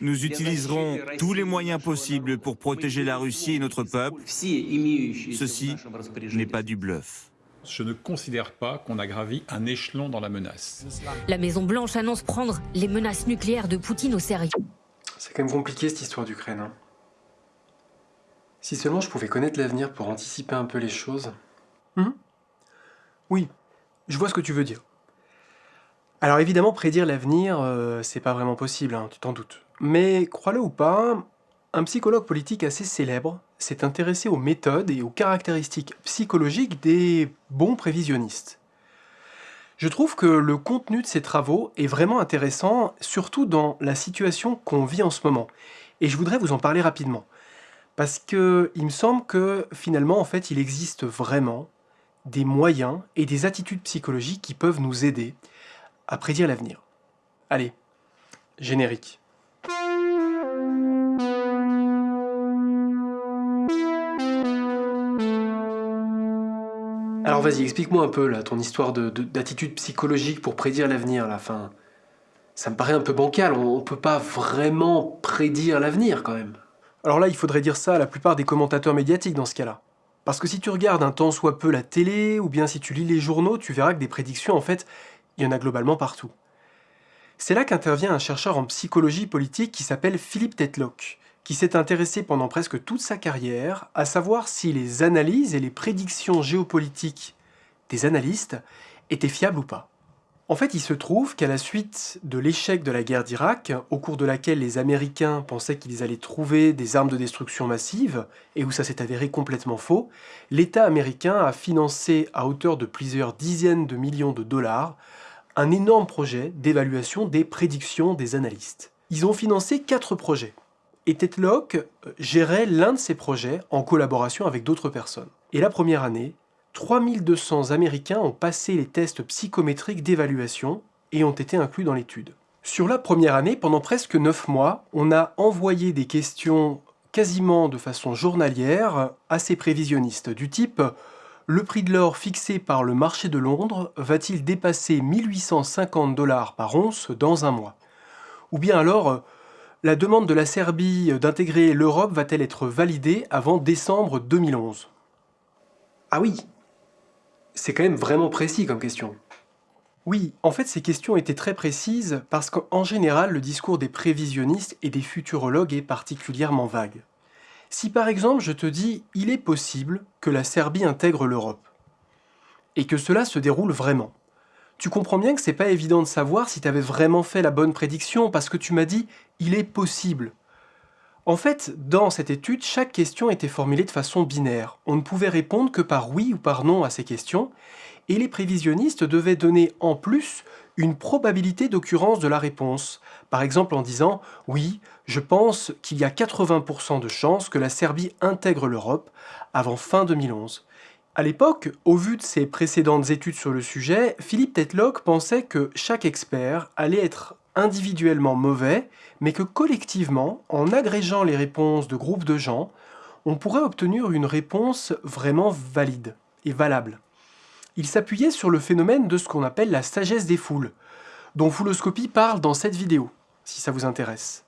Nous utiliserons tous les moyens possibles pour protéger la Russie et notre peuple. Ceci n'est pas du bluff. Je ne considère pas qu'on a gravi un échelon dans la menace. La Maison-Blanche annonce prendre les menaces nucléaires de Poutine au sérieux. C'est quand même compliqué cette histoire d'Ukraine. Hein. Si seulement je pouvais connaître l'avenir pour anticiper un peu les choses. Hum oui, je vois ce que tu veux dire. Alors évidemment, prédire l'avenir, euh, c'est pas vraiment possible, hein, tu t'en doutes. Mais crois-le ou pas, un psychologue politique assez célèbre s'est intéressé aux méthodes et aux caractéristiques psychologiques des bons prévisionnistes. Je trouve que le contenu de ces travaux est vraiment intéressant, surtout dans la situation qu'on vit en ce moment. Et je voudrais vous en parler rapidement. Parce que il me semble que finalement, en fait, il existe vraiment des moyens et des attitudes psychologiques qui peuvent nous aider à prédire l'avenir. Allez, générique. Alors vas-y, explique-moi un peu ton histoire d'attitude psychologique pour prédire l'avenir. La ça me paraît un peu bancal. On, ne peut pas vraiment prédire l'avenir quand même. Alors là, il faudrait dire ça à la plupart des commentateurs médiatiques dans ce cas-là. Parce que si tu regardes un temps soit peu la télé, ou bien si tu lis les journaux, tu verras que des prédictions, en fait, il y en a globalement partout. C'est là qu'intervient un chercheur en psychologie politique qui s'appelle Philippe Tetlock, qui s'est intéressé pendant presque toute sa carrière à savoir si les analyses et les prédictions géopolitiques des analystes étaient fiables ou pas. En fait, il se trouve qu'à la suite de l'échec de la guerre d'Irak, au cours de laquelle les Américains pensaient qu'ils allaient trouver des armes de destruction massive, et où ça s'est avéré complètement faux, l'État américain a financé à hauteur de plusieurs dizaines de millions de dollars un énorme projet d'évaluation des prédictions des analystes. Ils ont financé quatre projets et Tetlock euh, gérait l'un de ces projets en collaboration avec d'autres personnes. Et la première année, 3200 Américains ont passé les tests psychométriques d'évaluation et ont été inclus dans l'étude. Sur la première année, pendant presque 9 mois, on a envoyé des questions quasiment de façon journalière à ces prévisionnistes, du type « Le prix de l'or fixé par le marché de Londres va-t-il dépasser 1850 dollars par once dans un mois ?» Ou bien alors la demande de la Serbie d'intégrer l'Europe va-t-elle être validée avant décembre 2011 Ah oui C'est quand même vraiment précis comme question. Oui, en fait ces questions étaient très précises parce qu'en général le discours des prévisionnistes et des futurologues est particulièrement vague. Si par exemple je te dis « il est possible que la Serbie intègre l'Europe » et que cela se déroule vraiment, tu comprends bien que c'est pas évident de savoir si tu avais vraiment fait la bonne prédiction parce que tu m'as dit « il est possible ». En fait, dans cette étude, chaque question était formulée de façon binaire. On ne pouvait répondre que par oui ou par non à ces questions, et les prévisionnistes devaient donner en plus une probabilité d'occurrence de la réponse. Par exemple en disant « Oui, je pense qu'il y a 80% de chances que la Serbie intègre l'Europe avant fin 2011 ». À l'époque, au vu de ses précédentes études sur le sujet, Philippe Tetlock pensait que chaque expert allait être individuellement mauvais, mais que collectivement, en agrégeant les réponses de groupes de gens, on pourrait obtenir une réponse vraiment valide et valable. Il s'appuyait sur le phénomène de ce qu'on appelle la sagesse des foules, dont Fouloscopie parle dans cette vidéo, si ça vous intéresse.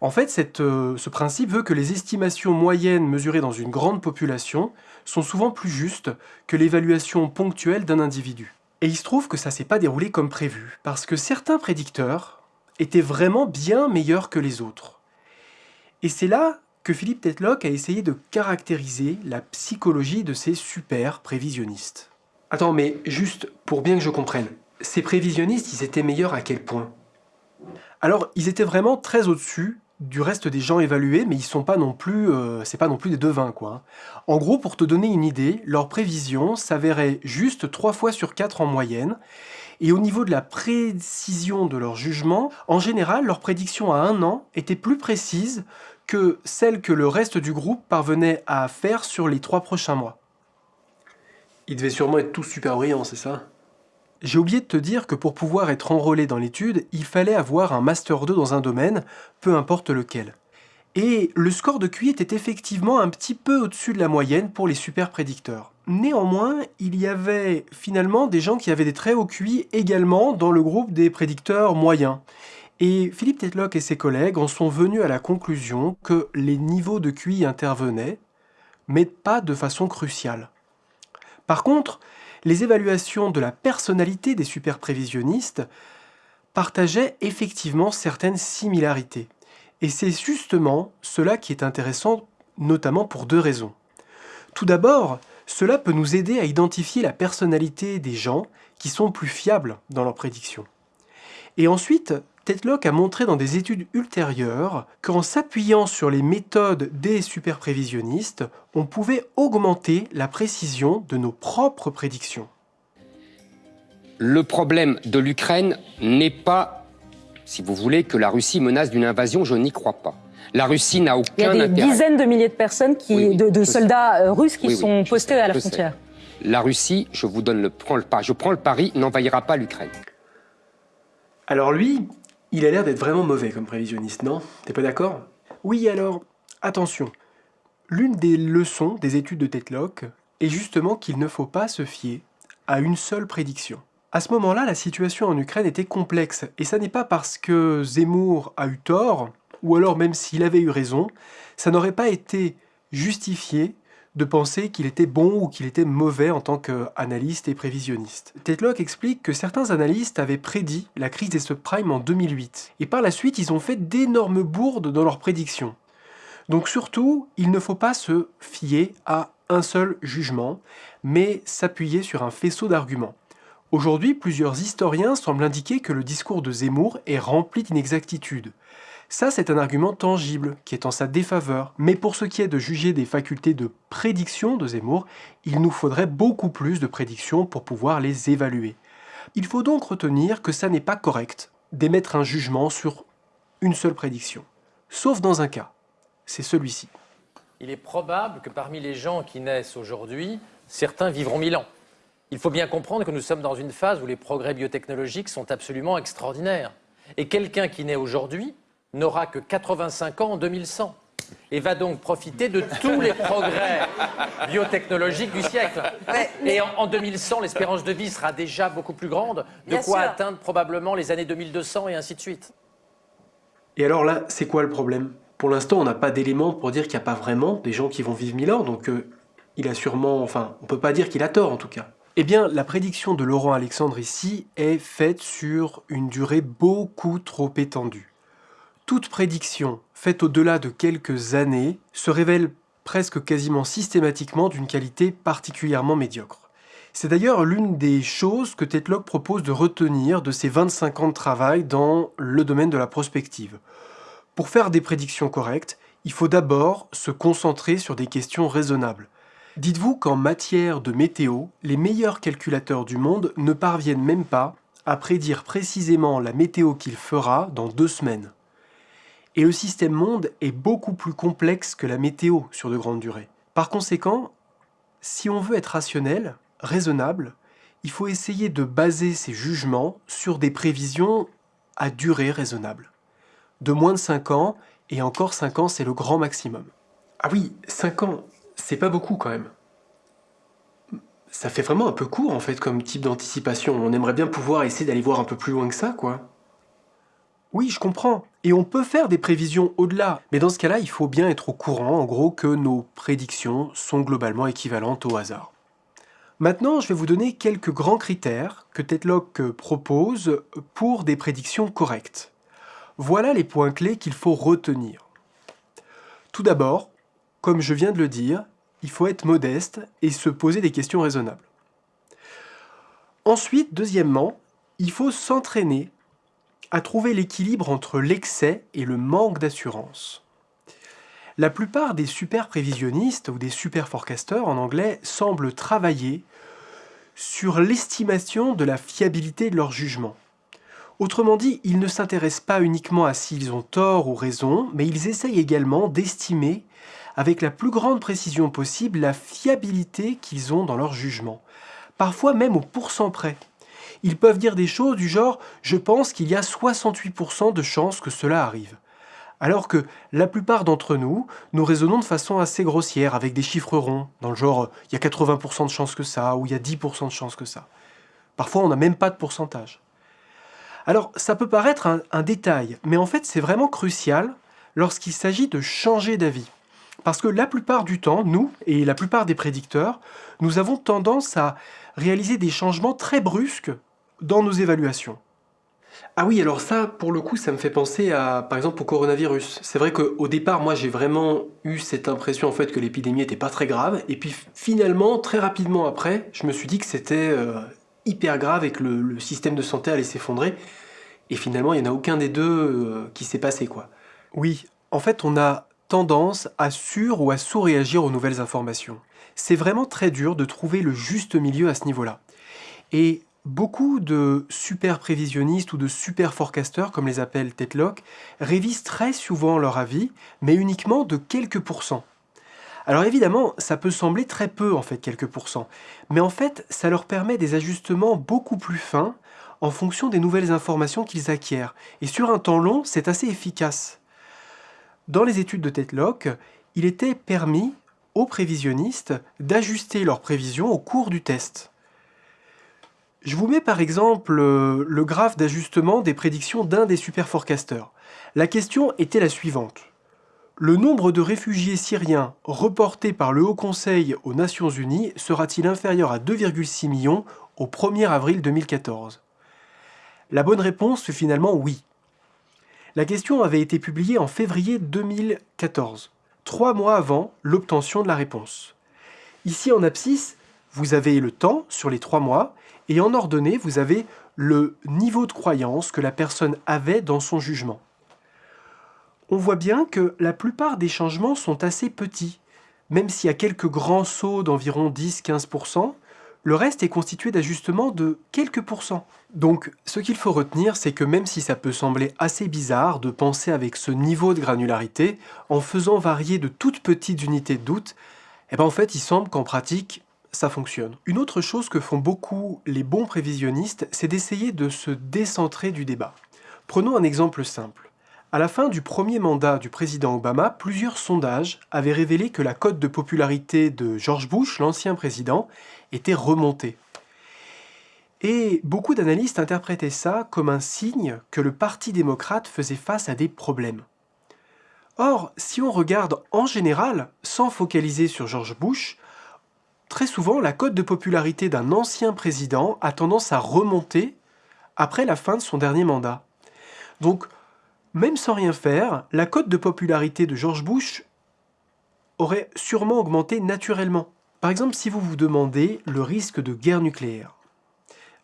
En fait, euh, ce principe veut que les estimations moyennes mesurées dans une grande population sont souvent plus justes que l'évaluation ponctuelle d'un individu. Et il se trouve que ça s'est pas déroulé comme prévu, parce que certains prédicteurs étaient vraiment bien meilleurs que les autres. Et c'est là que Philippe Tetlock a essayé de caractériser la psychologie de ces super prévisionnistes. Attends, mais juste pour bien que je comprenne, ces prévisionnistes, ils étaient meilleurs à quel point? Alors, ils étaient vraiment très au-dessus du reste des gens évalués, mais ils sont pas non plus, euh, c'est pas non plus des devins quoi. En gros, pour te donner une idée, leurs prévisions s'avéraient juste 3 fois sur 4 en moyenne, et au niveau de la précision de leur jugement, en général, leurs prédictions à un an étaient plus précises que celles que le reste du groupe parvenait à faire sur les 3 prochains mois. Ils devaient sûrement être tous super brillants, c'est ça? J'ai oublié de te dire que pour pouvoir être enrôlé dans l'étude, il fallait avoir un Master 2 dans un domaine, peu importe lequel. Et le score de QI était effectivement un petit peu au-dessus de la moyenne pour les super prédicteurs. Néanmoins, il y avait finalement des gens qui avaient des très hauts QI également dans le groupe des prédicteurs moyens. Et Philippe Tetlock et ses collègues en sont venus à la conclusion que les niveaux de QI intervenaient, mais pas de façon cruciale. Par contre, les évaluations de la personnalité des superprévisionnistes partageaient effectivement certaines similarités. Et c'est justement cela qui est intéressant, notamment pour deux raisons. Tout d'abord, cela peut nous aider à identifier la personnalité des gens qui sont plus fiables dans leurs prédictions. Et ensuite, Tetlock a montré dans des études ultérieures qu'en s'appuyant sur les méthodes des superprévisionnistes, on pouvait augmenter la précision de nos propres prédictions. Le problème de l'Ukraine n'est pas, si vous voulez, que la Russie menace d'une invasion, je n'y crois pas. La Russie n'a aucun intérêt. Il y a des dizaines de milliers de personnes, qui, de, soldats euh, russes qui sont postés à la frontière. La Russie, je vous donne le, prends le, je prends le pari, n'envahira pas l'Ukraine. Alors lui, il a l'air d'être vraiment mauvais comme prévisionniste, non? T'es pas d'accord? Oui, alors, attention. L'une des leçons des études de Tetlock est justement qu'il ne faut pas se fier à une seule prédiction. À ce moment-là, la situation en Ukraine était complexe, et ça n'est pas parce que Zemmour a eu tort, ou alors même s'il avait eu raison, ça n'aurait pas été justifié de penser qu'il était bon ou qu'il était mauvais en tant qu'analyste et prévisionniste. Tetlock explique que certains analystes avaient prédit la crise des subprimes en 2008, et par la suite ils ont fait d'énormes bourdes dans leurs prédictions. Donc surtout, il ne faut pas se fier à un seul jugement, mais s'appuyer sur un faisceau d'arguments. Aujourd'hui, plusieurs historiens semblent indiquer que le discours de Zemmour est rempli d'inexactitudes. Ça, c'est un argument tangible, qui est en sa défaveur. Mais pour ce qui est de juger des facultés de prédiction de Zemmour, il nous faudrait beaucoup plus de prédictions pour pouvoir les évaluer. Il faut donc retenir que ça n'est pas correct d'émettre un jugement sur une seule prédiction. Sauf dans un cas, c'est celui-ci. Il est probable que parmi les gens qui naissent aujourd'hui, certains vivront mille ans. Il faut bien comprendre que nous sommes dans une phase où les progrès biotechnologiques sont absolument extraordinaires. Et quelqu'un qui naît aujourd'hui n'aura que 85 ans en 2100 et va donc profiter de tous les progrès biotechnologiques du siècle. Et en, 2100, l'espérance de vie sera déjà beaucoup plus grande, de quoi atteindre probablement les années 2200 et ainsi de suite. Et alors là, c'est quoi le problème? Pour l'instant, on n'a pas d'éléments pour dire qu'il n'y a pas vraiment des gens qui vont vivre 1000 ans, donc euh, il a sûrement... Enfin, on peut pas dire qu'il a tort en tout cas. Eh bien, la prédiction de Laurent Alexandre ici est faite sur une durée beaucoup trop étendue toute prédiction faite au-delà de quelques années se révèle presque quasiment systématiquement d'une qualité particulièrement médiocre. C'est d'ailleurs l'une des choses que Tetlock propose de retenir de ses 25 ans de travail dans le domaine de la prospective. Pour faire des prédictions correctes, il faut d'abord se concentrer sur des questions raisonnables. Dites-vous qu'en matière de météo, les meilleurs calculateurs du monde ne parviennent même pas à prédire précisément la météo qu'il fera dans deux semaines. Et le système monde est beaucoup plus complexe que la météo sur de grandes durées. Par conséquent, si on veut être rationnel, raisonnable, il faut essayer de baser ses jugements sur des prévisions à durée raisonnable. De moins de 5 ans, et encore 5 ans c'est le grand maximum. Ah oui, 5 ans, c'est pas beaucoup quand même. Ça fait vraiment un peu court en fait comme type d'anticipation. On aimerait bien pouvoir essayer d'aller voir un peu plus loin que ça, quoi. Oui, je comprends. Et on peut faire des prévisions au-delà. Mais dans ce cas-là, il faut bien être au courant, en gros, que nos prédictions sont globalement équivalentes au hasard. Maintenant, je vais vous donner quelques grands critères que Tetlock propose pour des prédictions correctes. Voilà les points clés qu'il faut retenir. Tout d'abord, comme je viens de le dire, il faut être modeste et se poser des questions raisonnables. Ensuite, deuxièmement, il faut s'entraîner à trouver l'équilibre entre l'excès et le manque d'assurance. La plupart des super prévisionnistes ou des super forecasters en anglais semblent travailler sur l'estimation de la fiabilité de leur jugement. Autrement dit, ils ne s'intéressent pas uniquement à s'ils ont tort ou raison, mais ils essayent également d'estimer avec la plus grande précision possible la fiabilité qu'ils ont dans leur jugement, parfois même au pourcent près ils peuvent dire des choses du genre « je pense qu'il y a 68% de chances que cela arrive ». Alors que la plupart d'entre nous, nous raisonnons de façon assez grossière, avec des chiffres ronds, dans le genre « il y a 80% de chances que ça » ou « il y a 10% de chances que ça ». Parfois, on n'a même pas de pourcentage. Alors ça peut paraître un, un détail, mais en fait c'est vraiment crucial lorsqu'il s'agit de changer d'avis. Parce que la plupart du temps, nous et la plupart des prédicteurs, nous avons tendance à réaliser des changements très brusques dans nos évaluations. Ah oui, alors ça, pour le coup, ça me fait penser à, par exemple, au coronavirus. C'est vrai qu'au départ, moi, j'ai vraiment eu cette impression, en fait, que l'épidémie n'était pas très grave. Et puis, finalement, très rapidement après, je me suis dit que c'était euh, hyper grave et que le, système de santé allait s'effondrer. Et finalement, il n'y en a aucun des deux euh, qui s'est passé, quoi. Oui, en fait, on a tendance à sur ou à sous-réagir aux nouvelles informations. C'est vraiment très dur de trouver le juste milieu à ce niveau-là. Et Beaucoup de super prévisionnistes ou de super forecasters, comme les appelle Tetlock, révisent très souvent leur avis, mais uniquement de quelques pourcents. Alors évidemment, ça peut sembler très peu en fait, quelques pourcents, mais en fait, ça leur permet des ajustements beaucoup plus fins en fonction des nouvelles informations qu'ils acquièrent. Et sur un temps long, c'est assez efficace. Dans les études de Tetlock, il était permis aux prévisionnistes d'ajuster leurs prévisions au cours du test. Je vous mets par exemple euh, le graphe d'ajustement des prédictions d'un des super forecasters. La question était la suivante. Le nombre de réfugiés syriens reportés par le Haut Conseil aux Nations Unies sera-t-il inférieur à 2,6 millions au 1er avril 2014 La bonne réponse fut finalement oui. La question avait été publiée en février 2014, trois mois avant l'obtention de la réponse. Ici en abscisse, vous avez le temps sur les trois mois et en ordonnée, vous avez le niveau de croyance que la personne avait dans son jugement. On voit bien que la plupart des changements sont assez petits. Même s'il y a quelques grands sauts d'environ 10-15%, le reste est constitué d'ajustements de quelques pourcents. Donc, ce qu'il faut retenir, c'est que même si ça peut sembler assez bizarre de penser avec ce niveau de granularité, en faisant varier de toutes petites unités de doute, eh ben en fait, il semble qu'en pratique, ça fonctionne. Une autre chose que font beaucoup les bons prévisionnistes, c'est d'essayer de se décentrer du débat. Prenons un exemple simple. À la fin du premier mandat du président Obama, plusieurs sondages avaient révélé que la cote de popularité de George Bush, l'ancien président, était remontée. Et beaucoup d'analystes interprétaient ça comme un signe que le Parti démocrate faisait face à des problèmes. Or, si on regarde en général, sans focaliser sur George Bush, Très souvent, la cote de popularité d'un ancien président a tendance à remonter après la fin de son dernier mandat. Donc, même sans rien faire, la cote de popularité de George Bush aurait sûrement augmenté naturellement. Par exemple, si vous vous demandez le risque de guerre nucléaire.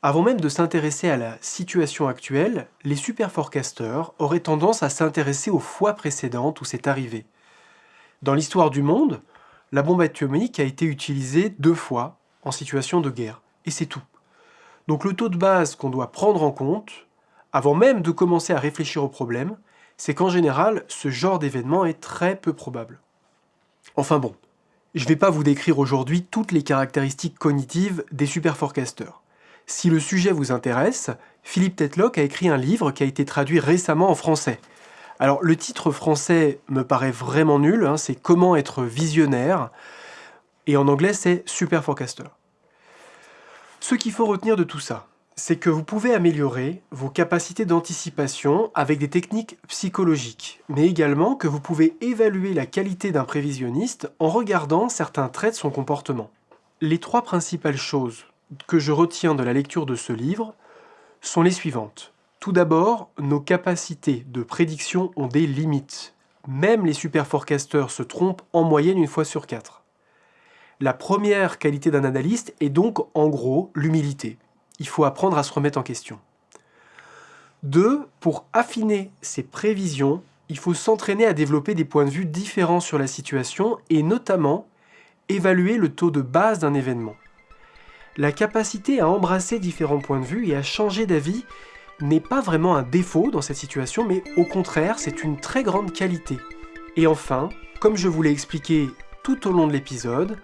Avant même de s'intéresser à la situation actuelle, les super forecasters auraient tendance à s'intéresser aux fois précédentes où c'est arrivé. Dans l'histoire du monde, la bombe atomique a été utilisée deux fois en situation de guerre. Et c'est tout. Donc le taux de base qu'on doit prendre en compte, avant même de commencer à réfléchir au problème, c'est qu'en général, ce genre d'événement est très peu probable. Enfin bon, je ne vais pas vous décrire aujourd'hui toutes les caractéristiques cognitives des super forecasters. Si le sujet vous intéresse, Philippe Tetlock a écrit un livre qui a été traduit récemment en français. Alors le titre français me paraît vraiment nul, hein, c'est Comment être visionnaire, et en anglais c'est Super Forecaster. Ce qu'il faut retenir de tout ça, c'est que vous pouvez améliorer vos capacités d'anticipation avec des techniques psychologiques, mais également que vous pouvez évaluer la qualité d'un prévisionniste en regardant certains traits de son comportement. Les trois principales choses que je retiens de la lecture de ce livre sont les suivantes. Tout d'abord, nos capacités de prédiction ont des limites. Même les super forecasters se trompent en moyenne une fois sur quatre. La première qualité d'un analyste est donc, en gros, l'humilité. Il faut apprendre à se remettre en question. Deux, pour affiner ses prévisions, il faut s'entraîner à développer des points de vue différents sur la situation et notamment évaluer le taux de base d'un événement. La capacité à embrasser différents points de vue et à changer d'avis n'est pas vraiment un défaut dans cette situation, mais au contraire, c'est une très grande qualité. Et enfin, comme je vous l'ai expliqué tout au long de l'épisode,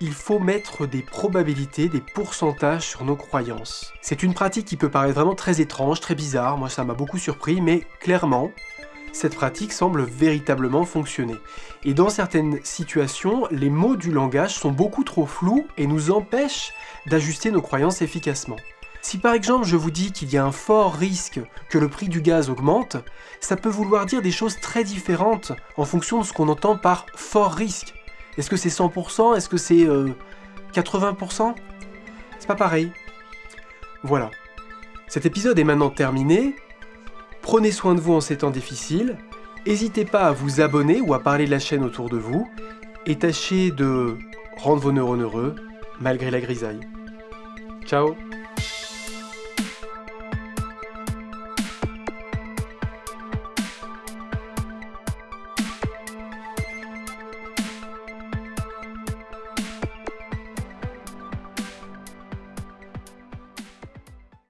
il faut mettre des probabilités, des pourcentages sur nos croyances. C'est une pratique qui peut paraître vraiment très étrange, très bizarre, moi ça m'a beaucoup surpris, mais clairement, cette pratique semble véritablement fonctionner. Et dans certaines situations, les mots du langage sont beaucoup trop flous et nous empêchent d'ajuster nos croyances efficacement. Si par exemple je vous dis qu'il y a un fort risque que le prix du gaz augmente, ça peut vouloir dire des choses très différentes en fonction de ce qu'on entend par fort risque. Est-ce que c'est 100% Est-ce que c'est 80% C'est pas pareil. Voilà. Cet épisode est maintenant terminé. Prenez soin de vous en ces temps difficiles. N'hésitez pas à vous abonner ou à parler de la chaîne autour de vous. Et tâchez de rendre vos neurones heureux malgré la grisaille. Ciao